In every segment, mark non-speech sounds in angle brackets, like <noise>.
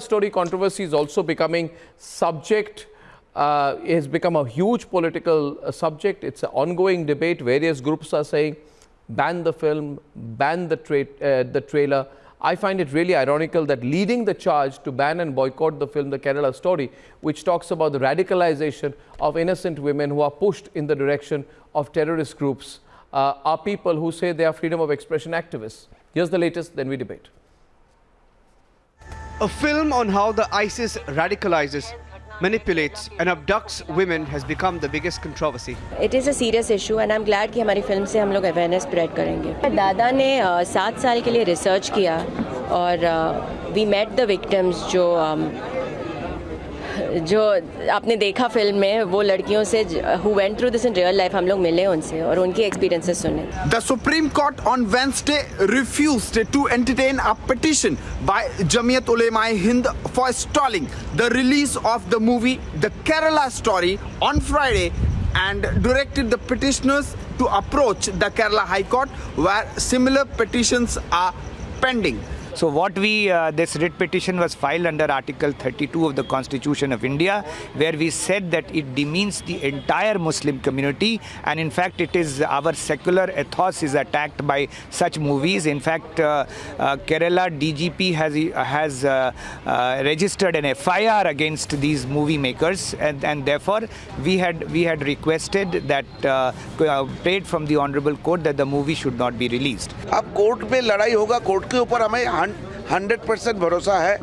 Story controversy is also becoming subject uh, it has become a huge political uh, subject. It's an ongoing debate. Various groups are saying ban the film, ban the, tra uh, the trailer. I find it really ironical that leading the charge to ban and boycott the film The Kerala Story, which talks about the radicalization of innocent women who are pushed in the direction of terrorist groups, uh, are people who say they are freedom of expression activists. Here's the latest, then we debate. A film on how the ISIS radicalizes manipulates and abducts women has become the biggest controversy. It is a serious issue and I'm glad कि हमारी film से हम लोग awareness spread करेंगे दादा ने सात साल के लिए रिसर्च किया और वी मेट द विक्टिम्स जो जो आपने देखा फ़िल्म में, वो लड़कियों से who went through this in real life हम लोग मिले उनसे और उनकी एक्सपीरियंसेस सुने the supreme court on Wednesday refused to entertain a petition by Jamiat Ulema Hind for stalling the release of the movie the Kerala Story on Friday and directed the petitioners to approach the Kerala High Court where similar petitions are pending. So what we, uh, this writ petition was filed under Article 32 of the Constitution of India, where we said that it demeans the entire Muslim community, and in fact it is our secular ethos is attacked by such movies. In fact, uh, uh, Kerala DGP has has uh, uh, registered an FIR against these movie makers, and, and therefore we had we had requested that uh, prayed from the honorable court that the movie should not be released. अब court में लड़ाई होगा court के ऊपर हमें hundred percent भरोसा है।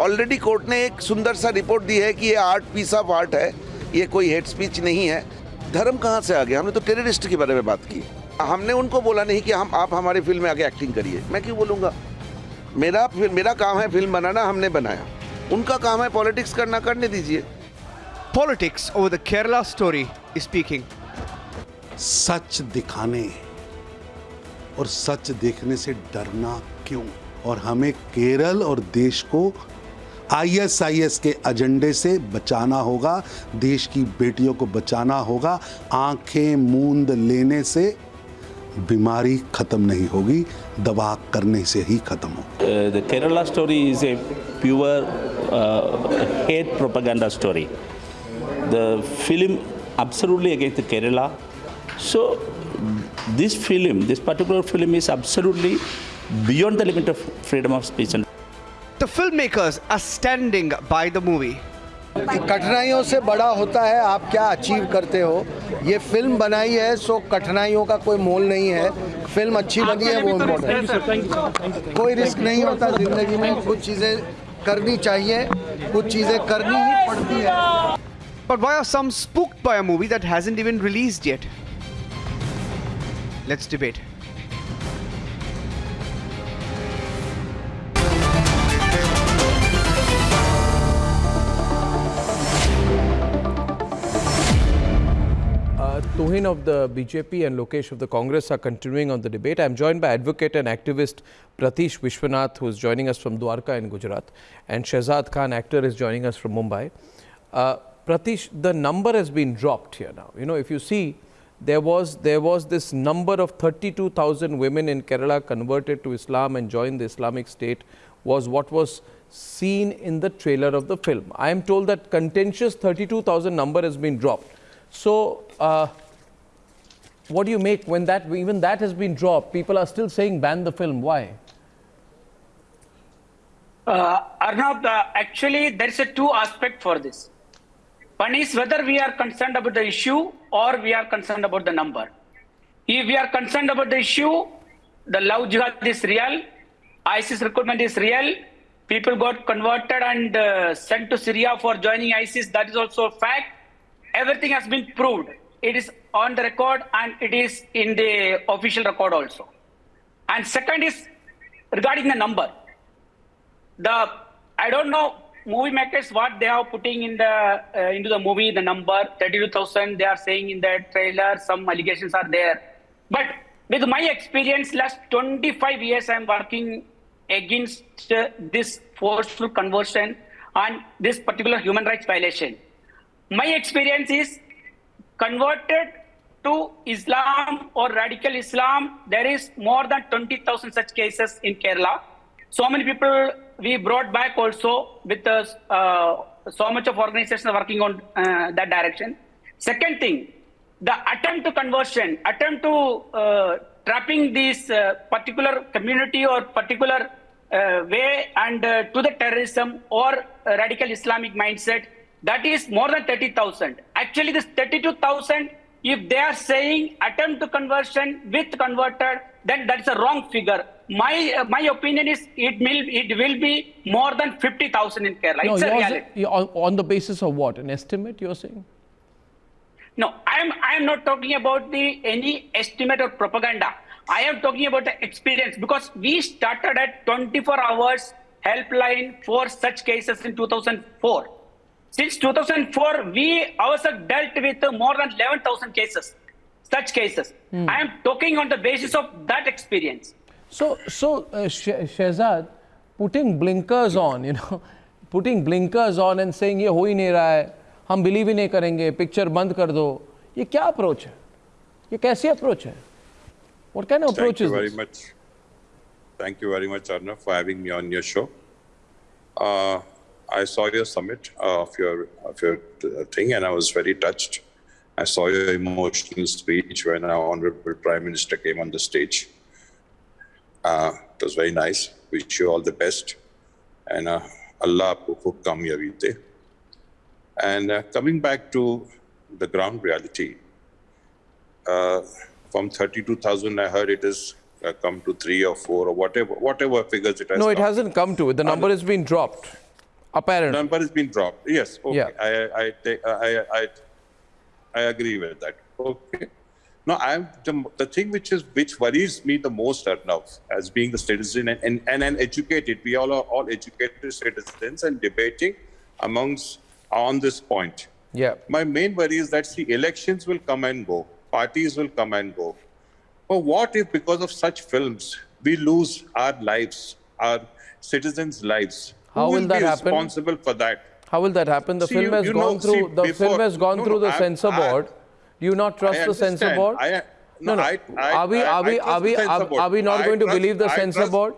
Already court ने एक सुंदर सा रिपोर्ट दी है कि ये आर्ट पीस ऑफ़ आर्ट है। ये कोई हेट स्पीच नहीं है। धर्म कहाँ से आ गया? हमने तो टेररिस्ट के बारे में बात की। हमने उनको बोला नहीं कि हम आप हमारी फ़िल्म में आके एक्टिंग करिए। मैं क्यों बोलूँगा? मेरा मेरा काम है फ़िल्म बनाना हमने बनाया। उनका काम है पॉलिटिक्स करना करने दीजिए। Politics over the Kerala Story speaking सच दिखाने और सच देखने से डरना क्यों? और हमें केरल और देश को आईएसआईएस के एजेंडे से बचाना होगा देश की बेटियों को बचाना होगा। आँखें मूंद लेने से बीमारी खत्म नहीं होगी दवा करने से ही खत्म हो the Kerala Story is a pure hate propaganda story the film absolutely against the Kerala. So this film, this particular film is beyond the limit of freedom of speech. And the filmmakers are standing by the movie. कठिनाइयों से बड़ा होता है आप क्या achieve करते हो ये फ़िल्म बनाई है सो कठिनाइयों का कोई मोल नहीं है फ़िल्म अच्छी बनी है वो इम्पोर्टेंट कोई रिस्क नहीं होता ज़िंदगी में कुछ चीज़ें करनी चाहिए कुछ चीज़ें करनी ही पड़ती है But why are some spooked by a movie that hasn't even released yet? Let's debate. Tuhin of the BJP and Lokesh of the Congress are continuing on the debate. I am joined by advocate and activist Pratish Vishwanath, who is joining us from Dwarka in Gujarat, and Shehzad Khan, actor, is joining us from Mumbai. Uh, Pratish, the number has been dropped here now. You know, if you see, there was there was this number of 32,000 women in Kerala converted to Islam and joined the Islamic State was what was seen in the trailer of the film. I am told that contentious 32,000 number has been dropped. So, uh, what do you make when that even that has been dropped? People are still saying ban the film. Why? Uh, Arnab, uh, actually, there is a two aspect for this. One is whether we are concerned about the issue or we are concerned about the number. If we are concerned about the issue, the love jihad is real, ISIS recruitment is real, people got converted and uh, sent to Syria for joining ISIS, that is also a fact. Everything has been proved it is on the record and it is in the official record also. And second is regarding the number. The I don't know movie makers what they are putting in the uh, into the movie the number 32,000 they are saying in the trailer some allegations are there. But with my experience last 25 years I am working against uh, this forceful conversion and this particular human rights violation. My experience is converted to Islam or radical Islam, there is more than 20,000 such cases in Kerala. So many people we brought back also with us, uh, so much of organizations working on uh, that direction. Second thing, the attempt to conversion, attempt to uh, trapping this uh, particular community or particular uh, way and uh, to the terrorism or radical Islamic mindset, that is more than 30,000. Actually, this 32,000, if they are saying attempt to conversion with converted, then that's a wrong figure. My uh, my opinion is it will it will be more than 50,000 in Kerala. No, it's a reality. on, the basis of what? An estimate you're saying? No, I am I am not talking about the any estimate or propaganda. I am talking about the experience because we started at 24 hours helpline for such cases in 2004. Since 2004, we ourselves dealt with more than 11,000 cases, such cases. I am talking on the basis of that experience. So, so uh, Shehzad, putting blinkers on, you know, putting blinkers on and saying ये हो ही नहीं रहा है, हम believe ही नहीं करेंगे, picture बंद कर दो, ये क्या approach है? ये कैसी approach है? What kind of approach Thank you is very this? much. Thank you very much, Arnav, for having me on your show. Uh, I saw your summit of your of your uh, thing, and I was very touched. I saw your emotional speech when our honorable Prime Minister came on the stage. Uh, it was very nice. Wish you all the best, and uh, Allah khub. And uh, coming back to the ground reality, uh, from 32,000, I heard it has uh, come to three or four or whatever, whatever figures it has. No, it come. hasn't come to it. The number has been dropped, apparently. Number has been dropped. Yes. Okay. Yeah. I I take I I I agree with that. Okay. No, I'm the, the thing which is which worries me the most right now as being the citizen and, and, and an educated, we all are all educated citizens and debating amongst on this point. Yeah. My main worry is that the elections will come and go, parties will come and go. But what if, because of such films, we lose our lives, our citizens' lives? How will will that happen? responsible for that? How will that happen? The See, film you- has you gone know, through. see, the before- film has gone no, through no, the I- censor I- board. Do you not trust the censor board? I- no, no. Are we? Are we? Are we? Are, we not going to believe the censor board?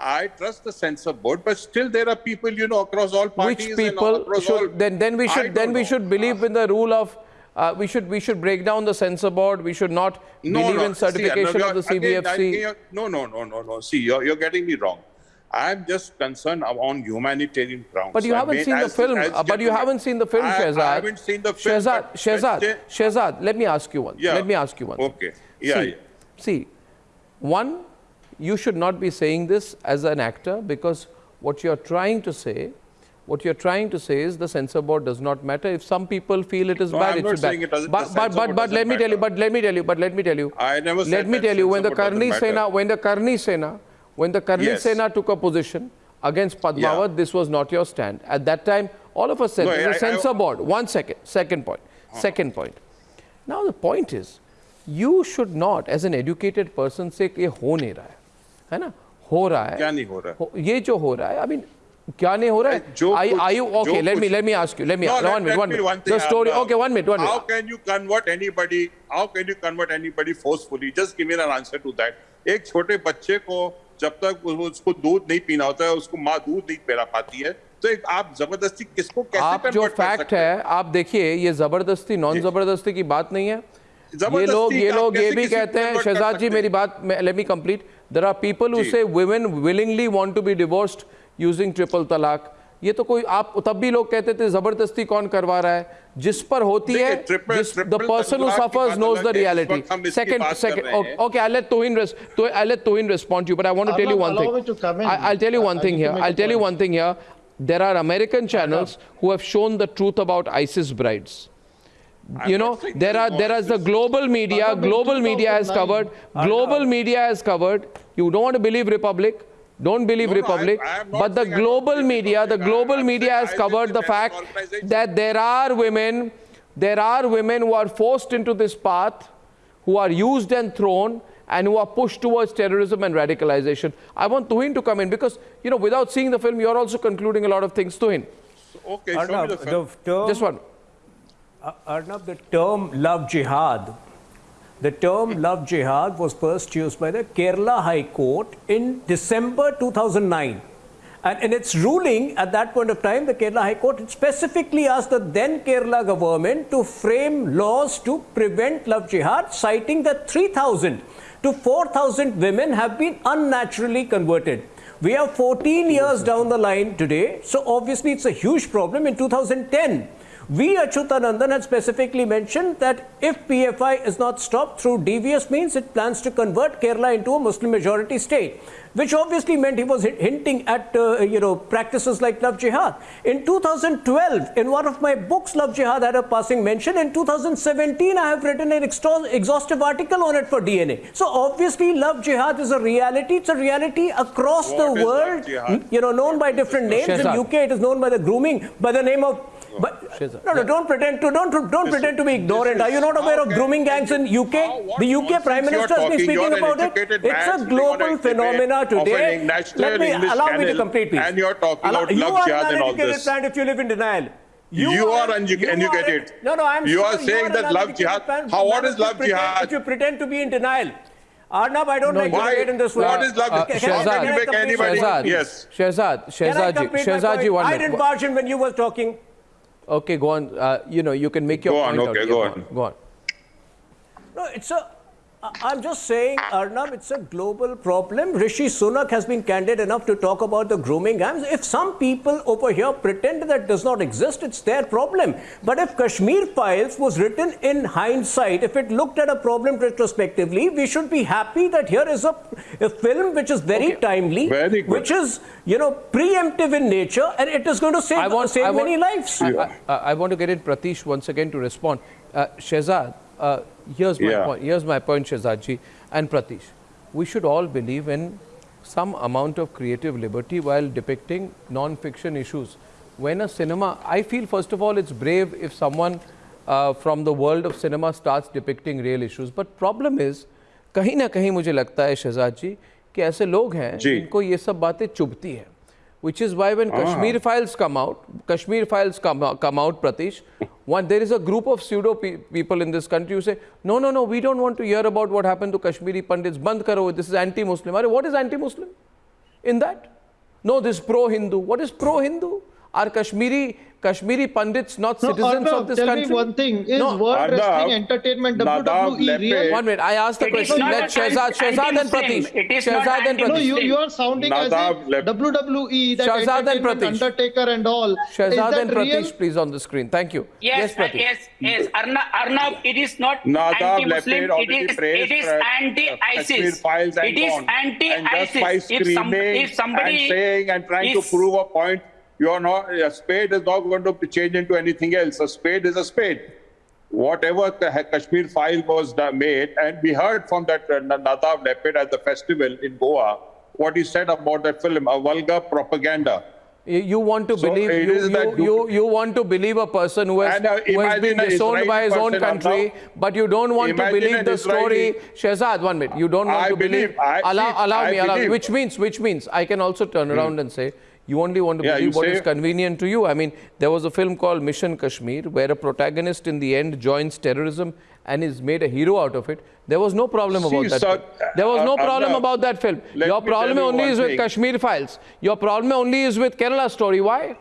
I trust the censor board, but still there are people, you know, across all parties. Which people across all- then? Then we should. Then we know. should believe in the rule of. Uh, we should. We should break down the censor board. We should not No, believe no. in See, certification of the again, CBFC. again, no, no, no, no, no. See, you're, you're getting me wrong. I'm just concerned on humanitarian grounds. But you haven't mean, seen the as- film. as uh, but you haven't seen the film, I, Shehzad. I haven't seen the film. Shehzad, Shehzad, Shehzad. Let me ask you one. Yeah. Let me ask you one. Okay. Yeah, see, yeah. see, one, you should not be saying this as an actor because what you're trying to say, what you're trying to say is the censor board does not matter. If some people feel it is No, bad, I'm it not bad. it doesn't- But but but, but let me tell you. But let me tell you. But let me tell you. I never said Let me tell you when the Karni Sena, when the Karni Sena, when the Karni Yes. Sena took a position against Padmavat, this was not your stand. At that time, all of us said No, there's I- a I- censor board. One second. Second point. Second point. Now the point is, you should not, as an educated person, say कि ये हो नहीं रहा है, है ना? हो रहा है. क्या नहीं हो रहा है? हो- ये जो हो रहा है, I mean, क्या नहीं हो रहा है? जो Are, कुछ- are you okay? जो Let me कुछ- let me ask you. Let me No, no, let- one minute. let One me minute. one thing, the story. Arnav. Okay, one minute. One minute. How can you convert anybody? How can you convert anybody forcefully? Just give me an answer to that. एक छोटे बच्चे को जब तक उसको दूध नहीं पीना होता है उसको माँ दूध नहीं पिला पाती है। तो एक आप ज़बरदस्ती किसको कैसे आप जो फैक्ट है? आप देखिए ये ज़बरदस्ती नॉन ज़बरदस्ती की बात नहीं है। ये लोग ये लोग ये भी कहते हैं शहजाद जी मेरी बात let me complete there are people who say women willingly want to be divorced using triple talaq ये तो कोई आप तब भी लोग कहते थे ज़बरदस्ती कौन करवा रहा है? जिस पर होती है person suffers knows the reality second okay I let to to I let to respond you but I want to tell you one thing I tell you one thing here I tell you one thing here there are American channels who have shown the truth about ISIS brides you know there are there is the global media global media has covered global media has covered. You don't want to believe republic. Don't believe No, no, I- republic I but the saying I don't global media the global I'm media has covered the fact that there are women there are women who are forced into this path who are used and thrown and who are pushed towards terrorism and radicalization. I want Tuhin to come in because, you know, without seeing the film, you're also concluding a lot of things. Tuhin, Okay, show me the film. the term, just one. uh, Arnab, the term love jihad The term love jihad was first used by the Kerala High Court in December 2009. And in its ruling at that point of time, the Kerala High Court specifically asked the then Kerala government to frame laws to prevent love jihad, citing that 3,000 to 4,000 women have been unnaturally converted. We are 14 years down the line today, so obviously it's a huge problem. In 2010, we, Achyutanandan, had specifically mentioned that if PFI is not stopped through devious means, it plans to convert Kerala into a Muslim majority state, which obviously meant he was hinting at, uh, you know, practices like love jihad. In 2012, in one of my books, Love Jihad had a passing mention. In 2017, I have written an exhaustive article on it for DNA. So obviously, love jihad is a reality. It's a reality across What the world, you know, known by different names. In UK, it is known by the grooming, by the name of but no, no, don't pretend to don't don't pretend to be ignorant. Are you not aware of grooming gangs in UK? The UK Prime you are Minister has been speaking about it. It's a sitting on a global phenomena today. Let me allow me to complete, please. and you're talking about you love jihad and all uneducated, this. Plant, if you live in denial. You are an- unedu- you are educated. No, no, I'm You are sure saying an that love jihad- how- what is love pretend- jihad? You pretend to be in denial. Arnab, I don't like to Why? debate in this way. What is love? Uh, can Shehzad, you? Shehzad, Yes. Shehzad, Can I Shehzad my Shehzad ji, point? one I minute. didn't barge in when you were talking. Okay, go on. Uh, you know, you can make your point. Go on, okay, out. go Yeah, on. Go on. No, it's a. I'm just saying, Arnab, it's a global problem. Rishi Sunak has been candid enough to talk about the grooming gangs. If some people over here pretend that does not exist, it's their problem. But if Kashmir Files was written in hindsight, if it looked at a problem retrospectively, we should be happy that here is a, a film which is very Okay. timely, Very which is, you know, preemptive in nature, and it is going to save, I want, save want, many lives. I, I, I want to get in Pratish once again to respond. Uh, Shehzad, uh, here's my Yeah. point. Here's my point, Shehzad ji and Pratish. We should all believe in some amount of creative liberty while depicting non-fiction issues. When a cinema, I feel first of all it's brave if someone uh, from the world of cinema starts depicting real issues. But problem is, कहीं ना कहीं मुझे लगता है शहजाद जी कि ऐसे लोग हैं जी। जिनको ये सब बातें चुभती हैं which is why when ah. Kashmir files come out, Kashmir files come out, come out Pratish, <laughs> one, there is a group of pseudo pe- people in this country who say, no, no, no, we don't want to hear about what happened to Kashmiri Pandits. Band karo, this is anti-Muslim. What is anti-Muslim in that? No, this is pro-Hindu. What is pro-Hindu? Are Kashmiri Kashmiri Pandits not No, citizens Arnav, of this tell country? me one thing. Is No, World Arnav, Wrestling Entertainment WWE Lepe- real? One minute, I asked the It is question. not Let a Shehzad, anti- Shehzad and anti-Muslim. Pratish. It is not Shehzad and No, you, you are sounding as if WWE, that Shehzad and entertainment Pratish. Undertaker and all. is Shehzad that and real? Pratish, please, on the screen. Thank you. Yes, uh, Pratish. yes, yes. Arnab, Arnab, it is not anti-Muslim. Lapid It already is, praised, it is anti-ISIS. It is gone. And just by anti-ISIS. If, some, if somebody and saying and trying to prove a point, you are not. A spade is not going to change into anything else. A spade is a spade. Whatever the Kashmir file was made, and we heard from that uh, Nadav Lapid at the festival in Goa what he said about that film, a vulgar propaganda. You want to So believe you, you, you- you, want to believe a person who has, And, uh, who has been disowned by his own country, Arnav. but you don't want to believe the story. Israeli- Shehzad, one minute. You don't want I to believe. believe- I- allow allow I me, allow me. Which means, which means, I can also turn around and say, you only want to Yeah, believe what is convenient to you. I mean, there was a film called Mission Kashmir where a protagonist in the end joins terrorism and is made a hero out of it. There was no problem See, about that. sir, film. There was no uh, problem Arnav, about that film. Your problem only one is with thing. Kashmir files. Your problem only is with Kerala story. Why?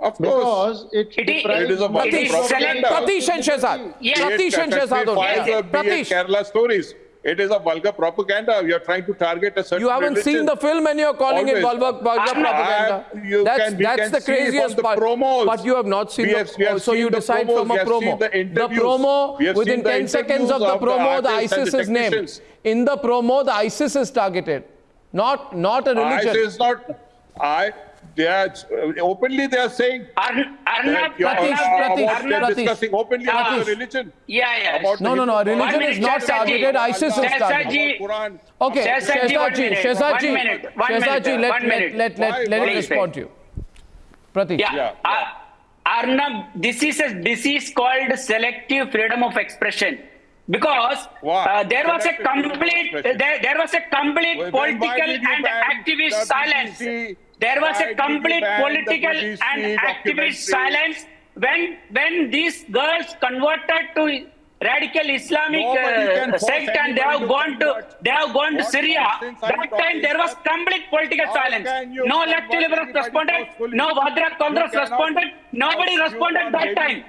Of course. Because it, It is- It is a Muslims vulgar Pratish. Pratish and Shehzad. Yes. Pratish and Kashmir Shehzad. files only. are be it Pratish, Kerala stories. It is a vulgar propaganda. You are trying to target a certain you haven't religion. seen the film and you're calling it vulgar, vulgar propaganda. You that's can- that's the craziest the part. promos. But you have not seen We the. have- so you seen the decide promos, from a promo. seen the promo within the 10 seconds of the of the promo, the artists ISIS is named. In the promo, the ISIS is targeted, not not a religion. ISIS is not. I. They are openly. They are saying. Arnab, that you are- Pratish, Arnab, Pratish, about they're Arnab, discussing openly about Pratish. the religion. Yeah, yeah. About No, no, no. A religion is not targeted. ISIS is Shehzad targeted. Quran. Okay, Shehzad ji, one minute, one minute, one minute, let, one let, minute. let, let, let why respond to you. Pratik. Yeah. Yeah, Uh, Arnab, this is a disease called selective freedom of expression. Because uh, there was a Selective freedom of complete, expression. there, there was a complete Well, then why political and activist the silence. BBC? There was Why a complete political and activist silence when when these girls converted to radical Islamic uh, sect and they have gone to they have gone to Syria. nonsense are you That time there was complete political silence. No left liberals anybody responded. No Vadra Congress responded. Nobody responded that time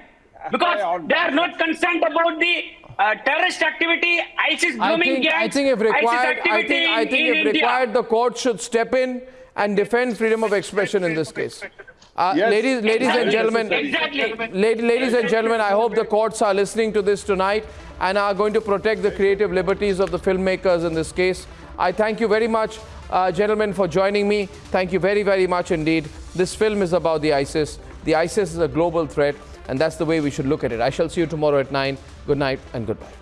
because they are not concerned about the uh, terrorist activity, ISIS I blooming think, I gangs, think if ISIS required, I activity think, I think in if India. required, the court should step in and defend freedom of expression in this case. Uh, Yes. ladies, ladies and gentlemen, Exactly. la- ladies and gentlemen, I hope the courts are listening to this tonight and are going to protect the creative liberties of the filmmakers in this case. I thank you very much, uh, gentlemen, for joining me. Thank you very, very much indeed. This film is about the ISIS. The ISIS is a global threat, and that's the way we should look at it. I shall see you tomorrow at 9. Good night and goodbye.